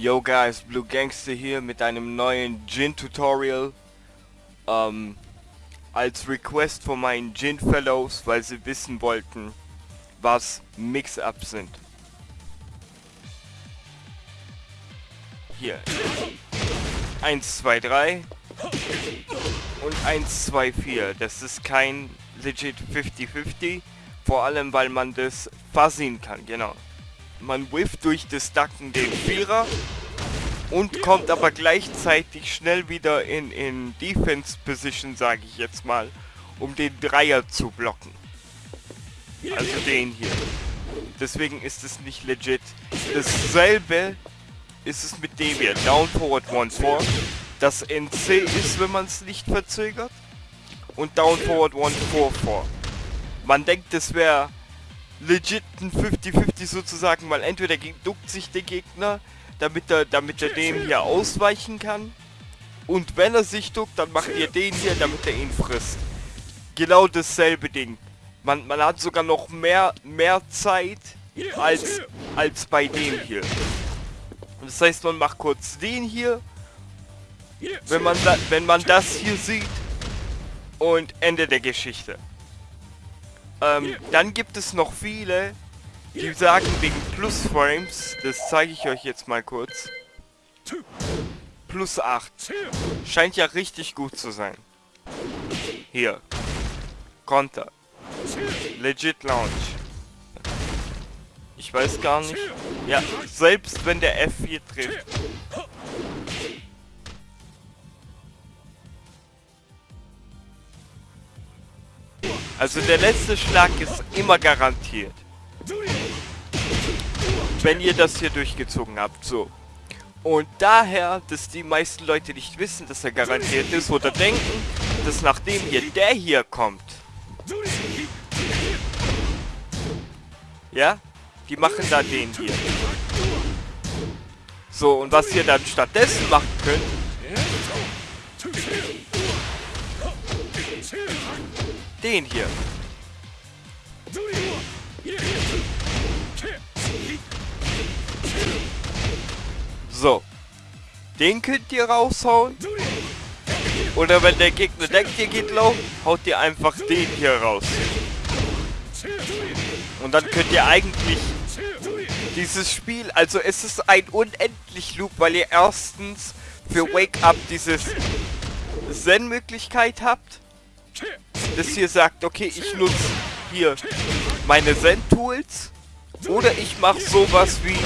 Yo guys, Blue Gangster hier mit einem neuen Gin Tutorial. Ähm, als Request von meinen Gin Fellows, weil sie wissen wollten, was Mix-Ups sind. Hier. 1, 2, 3 und 1, 2, 4. Das ist kein legit 50-50, vor allem weil man das fuzzigen kann, genau. Man whifft durch das Ducken den Vierer und kommt aber gleichzeitig schnell wieder in, in Defense Position, sage ich jetzt mal, um den Dreier zu blocken. Also den hier. Deswegen ist es nicht legit. Dasselbe ist es mit dem hier. Down Forward 1-4. Das NC ist, wenn man es nicht verzögert. Und Down Forward 1-4-4. Man denkt, das wäre legit ein 50-50 sozusagen, weil entweder duckt sich der Gegner, damit er, damit er dem hier ausweichen kann. Und wenn er sich duckt, dann macht ihr den hier, damit er ihn frisst. Genau dasselbe Ding. Man, man hat sogar noch mehr, mehr Zeit als, als bei dem hier. Das heißt, man macht kurz den hier. Wenn man, da, wenn man das hier sieht. Und Ende der Geschichte. Ähm, dann gibt es noch viele, die sagen wegen Plus Frames, das zeige ich euch jetzt mal kurz. Plus 8. Scheint ja richtig gut zu sein. Hier. Konter. Legit Launch. Ich weiß gar nicht. Ja, selbst wenn der F4 trifft. Also der letzte Schlag ist immer garantiert. Wenn ihr das hier durchgezogen habt, so. Und daher, dass die meisten Leute nicht wissen, dass er garantiert ist oder denken, dass nachdem hier der hier kommt, ja, die machen da den hier. So, und was ihr dann stattdessen machen könnt, den hier. So. Den könnt ihr raushauen. Oder wenn der Gegner denkt, ihr geht low, haut ihr einfach den hier raus. Und dann könnt ihr eigentlich dieses Spiel, also es ist ein unendlich Loop, weil ihr erstens für Wake Up dieses Zen-Möglichkeit habt. Das hier sagt, okay, ich nutze hier meine Zen-Tools. Oder ich mache sowas wie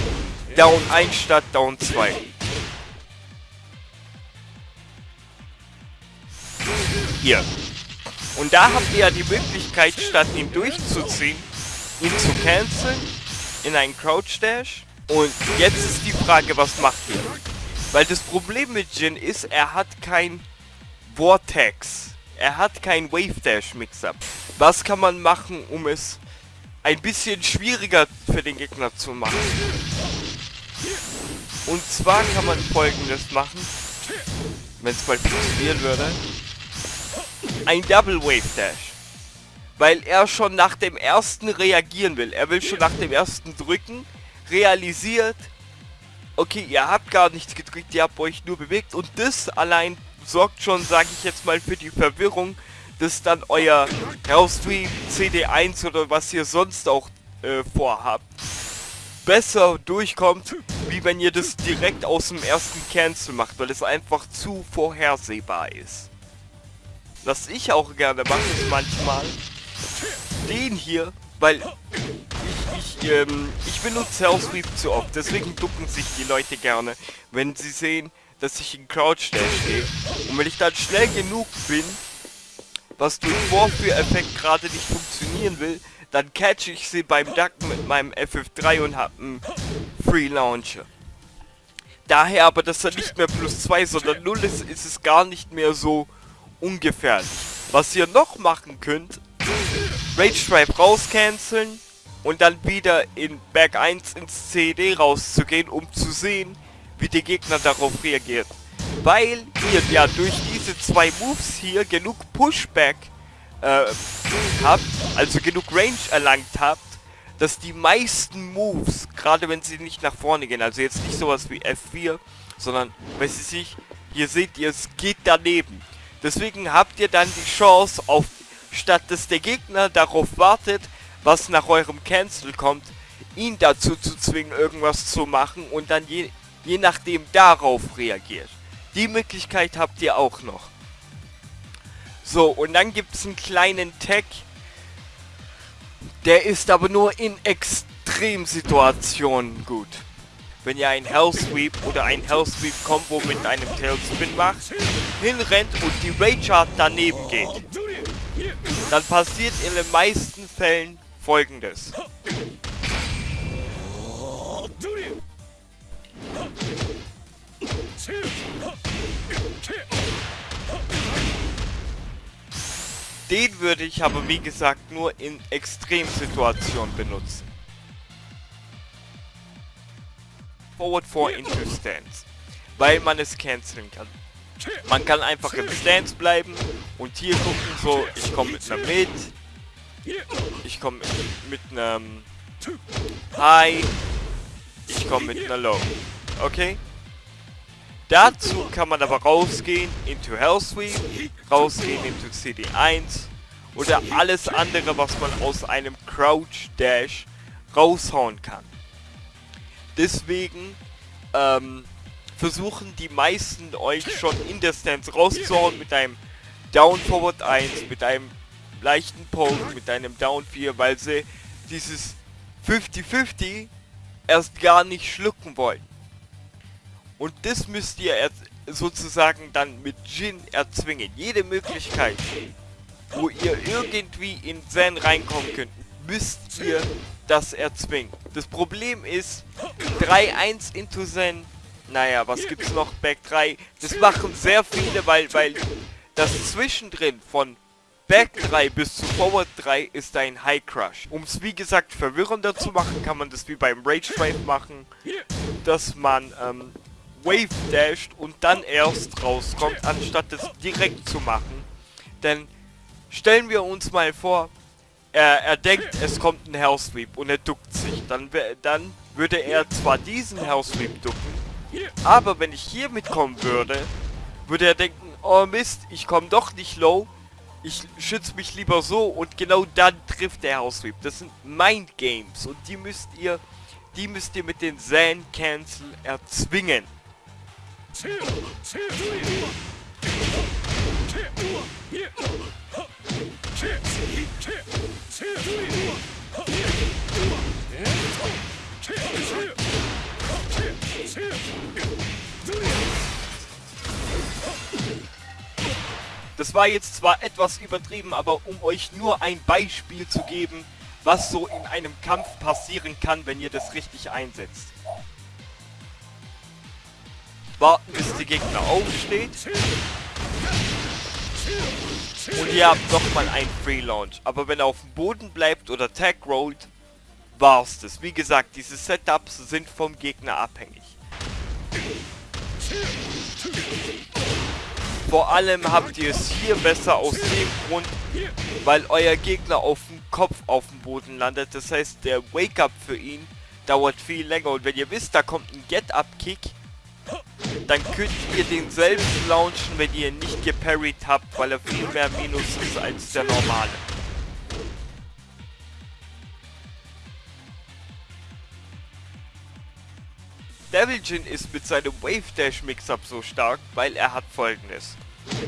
Down 1 statt Down 2. Hier. Und da habt ihr ja die Möglichkeit, statt ihn durchzuziehen, ihn zu canceln in einen Crouch Dash. Und jetzt ist die Frage, was macht ihr? Weil das Problem mit Jin ist, er hat kein Vortex. Er hat kein Wave Dash Mix-Up. Was kann man machen, um es ein bisschen schwieriger für den Gegner zu machen? Und zwar kann man folgendes machen, wenn es mal funktionieren würde. Ein Double Wave Dash. Weil er schon nach dem ersten reagieren will. Er will schon nach dem ersten drücken, realisiert, okay, ihr habt gar nichts gedrückt, ihr habt euch nur bewegt. Und das allein sorgt schon, sage ich jetzt mal, für die Verwirrung, dass dann euer Raustream CD1 oder was ihr sonst auch äh, vorhabt, besser durchkommt, wie wenn ihr das direkt aus dem ersten Cancel macht, weil es einfach zu vorhersehbar ist. Was ich auch gerne mache, ist manchmal den hier, weil ich, ich, ähm, ich benutze Hellsweep zu oft, deswegen ducken sich die Leute gerne, wenn sie sehen, dass ich in Crouch stehe. Und wenn ich dann schnell genug bin, was durch Vorführeffekt gerade nicht funktionieren will, dann catch ich sie beim Ducken mit meinem FF3 und hab einen Free Launcher. Daher aber, dass er nicht mehr plus 2, sondern 0 ist, ist es gar nicht mehr so ungefährlich. Was ihr noch machen könnt, Rage Stripe rauscanceln und dann wieder in Berg 1 ins CD rauszugehen, um zu sehen, wie der Gegner darauf reagiert. Weil ihr ja durch diese zwei Moves hier genug Pushback äh, habt, also genug Range erlangt habt, dass die meisten Moves, gerade wenn sie nicht nach vorne gehen, also jetzt nicht sowas wie F4, sondern, wenn sie sich, hier seht ihr, es geht daneben. Deswegen habt ihr dann die Chance, auf, statt dass der Gegner darauf wartet, was nach eurem Cancel kommt, ihn dazu zu zwingen, irgendwas zu machen und dann je, je nachdem darauf reagiert. Die Möglichkeit habt ihr auch noch. So, und dann gibt es einen kleinen Tag. Der ist aber nur in Extremsituationen gut. Wenn ihr ein Hell Sweep oder ein Hell Sweep Combo mit einem Tailspin macht, hinrennt und die Rage Art daneben geht, dann passiert in den meisten Fällen folgendes. Den würde ich aber wie gesagt nur in Extremsituationen benutzen. Forward 4 into Stance. Weil man es canceln kann. Man kann einfach im Stance bleiben und hier gucken so, ich komme mit einer Mid, ich komme mit einem High, ich komme mit einer Low. Okay? Dazu kann man aber rausgehen into Hellsweep, rausgehen into CD1 oder alles andere, was man aus einem Crouch Dash raushauen kann. Deswegen ähm, versuchen die meisten euch schon in der Stance rauszuhauen mit einem Down Forward 1, mit einem leichten Poke, mit einem Down 4, weil sie dieses 50-50 erst gar nicht schlucken wollen. Und das müsst ihr sozusagen dann mit Jin erzwingen. Jede Möglichkeit, wo ihr irgendwie in Zen reinkommen könnt, müsst ihr das erzwingen. Das Problem ist, 3-1 into Zen, naja, was gibt's noch? Back 3, das machen sehr viele, weil, weil das Zwischendrin von Back 3 bis zu Forward 3 ist ein High Crush. Um es wie gesagt verwirrender zu machen, kann man das wie beim Rage Drive machen, dass man ähm, Wave dasht und dann erst rauskommt, anstatt es direkt zu machen. Denn stellen wir uns mal vor, er, er denkt, es kommt ein Sweep und er duckt sich. Dann, dann würde er zwar diesen Sweep ducken, aber wenn ich hier mitkommen würde, würde er denken, oh Mist, ich komme doch nicht low, ich schütze mich lieber so und genau dann trifft der Sweep. Das sind Mind Games und die müsst ihr, die müsst ihr mit den Zen Cancel erzwingen. Das war jetzt zwar etwas übertrieben, aber um euch nur ein Beispiel zu geben, was so in einem Kampf passieren kann, wenn ihr das richtig einsetzt warten, bis der Gegner aufsteht. Und ihr habt nochmal einen Free Launch. Aber wenn er auf dem Boden bleibt oder Tag rollt, war's das. Wie gesagt, diese Setups sind vom Gegner abhängig. Vor allem habt ihr es hier besser aus dem Grund, weil euer Gegner auf dem Kopf auf dem Boden landet. Das heißt, der Wake-up für ihn dauert viel länger. Und wenn ihr wisst, da kommt ein Get-Up-Kick, dann könnt ihr den selbst launchen, wenn ihr ihn nicht geparried habt, weil er viel mehr Minus ist als der normale. Devil Jin ist mit seinem Wave Dash Mix-Up so stark, weil er hat folgendes.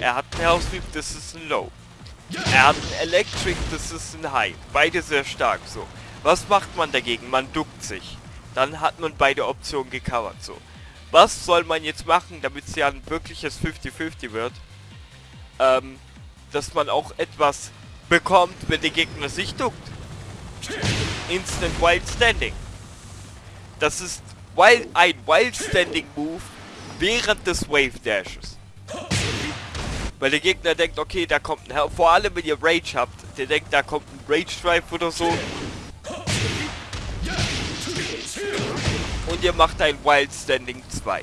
Er hat ein Hell Sweep, das ist ein Low. Er hat ein Electric, das ist ein High. Beide sehr stark so. Was macht man dagegen? Man duckt sich. Dann hat man beide Optionen gecovert so was soll man jetzt machen, damit es ja ein wirkliches 50-50 wird? Ähm, dass man auch etwas bekommt, wenn der Gegner sich duckt. Instant Wild Standing. Das ist wild, ein Wild Standing Move während des Wave Dashes. Weil der Gegner denkt, okay, da kommt ein... Vor allem, wenn ihr Rage habt. Der denkt, da kommt ein Rage Drive oder so. Und ihr macht ein Wild Standing 2.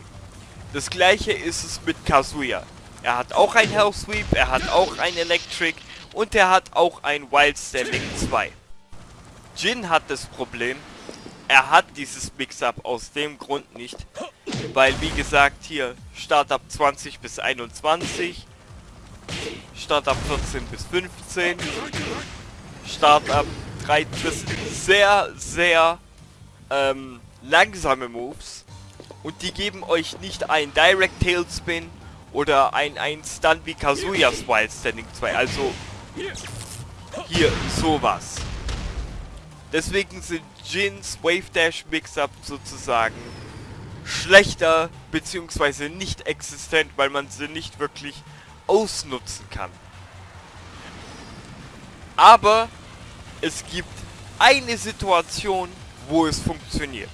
Das gleiche ist es mit Kazuya. Er hat auch ein Hell Sweep, er hat auch ein Electric und er hat auch ein Wild Standing 2. Jin hat das Problem, er hat dieses Mix-Up aus dem Grund nicht, weil wie gesagt hier Startup 20 bis 21, Startup 14 bis 15, Startup 3, das sind sehr, sehr ähm, langsame Moves und die geben euch nicht ein Direct Tailspin oder ein, ein Stun wie Kazuyas Wild Standing 2, also hier sowas. Deswegen sind Jins Wave Dash Mix-Up sozusagen schlechter bzw. nicht existent, weil man sie nicht wirklich ausnutzen kann. Aber es gibt eine Situation, wo es funktioniert.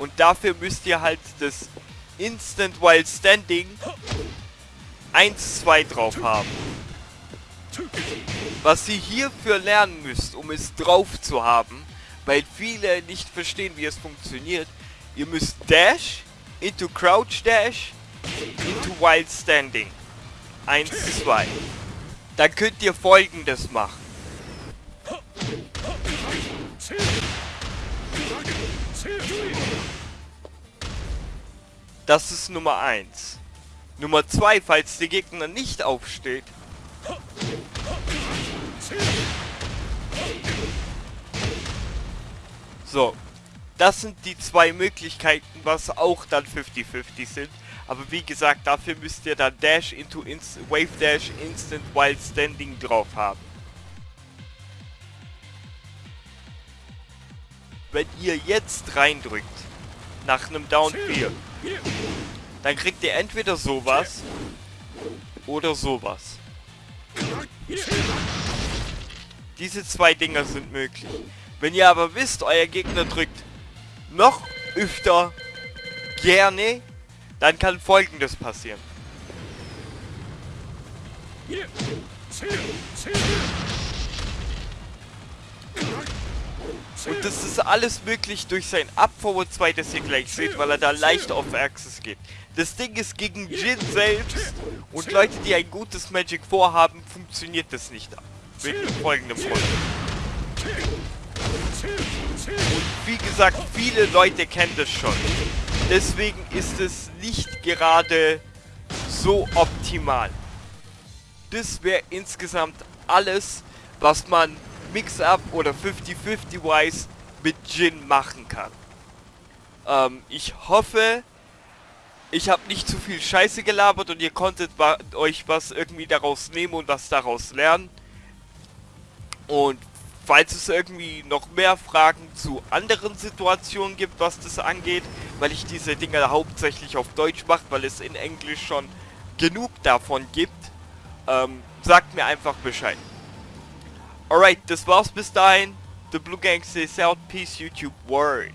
Und dafür müsst ihr halt das Instant While Standing 1, 2 drauf haben. Was ihr hierfür lernen müsst, um es drauf zu haben, weil viele nicht verstehen, wie es funktioniert, ihr müsst Dash into Crouch Dash into Wild Standing. 1, 2. Dann könnt ihr folgendes machen. Das ist Nummer 1. Nummer 2, falls der Gegner nicht aufsteht. So. Das sind die zwei Möglichkeiten, was auch dann 50-50 sind. Aber wie gesagt, dafür müsst ihr dann Dash into Inst Wave Dash Instant Wild Standing drauf haben. Wenn ihr jetzt reindrückt, nach einem Down 4, dann kriegt ihr entweder sowas oder sowas. Diese zwei Dinger sind möglich. Wenn ihr aber wisst, euer Gegner drückt noch öfter gerne, dann kann folgendes passieren. Und das ist alles möglich durch sein Up Forward 2, das ihr gleich seht, weil er da leicht auf Axis geht. Das Ding ist gegen Jin selbst und Leute, die ein gutes Magic vorhaben, funktioniert das nicht. Mit folgendem Grund. Und wie gesagt, viele Leute kennen das schon. Deswegen ist es nicht gerade so optimal. Das wäre insgesamt alles, was man Mix-Up oder 50-50-Wise mit Jin machen kann. Ähm, ich hoffe, ich habe nicht zu viel Scheiße gelabert und ihr konntet euch was irgendwie daraus nehmen und was daraus lernen. Und falls es irgendwie noch mehr Fragen zu anderen Situationen gibt, was das angeht, weil ich diese Dinge hauptsächlich auf Deutsch mache, weil es in Englisch schon genug davon gibt, ähm, sagt mir einfach Bescheid. Alright, das war's bis. The Blue Gang says out. Peace, YouTube. Word.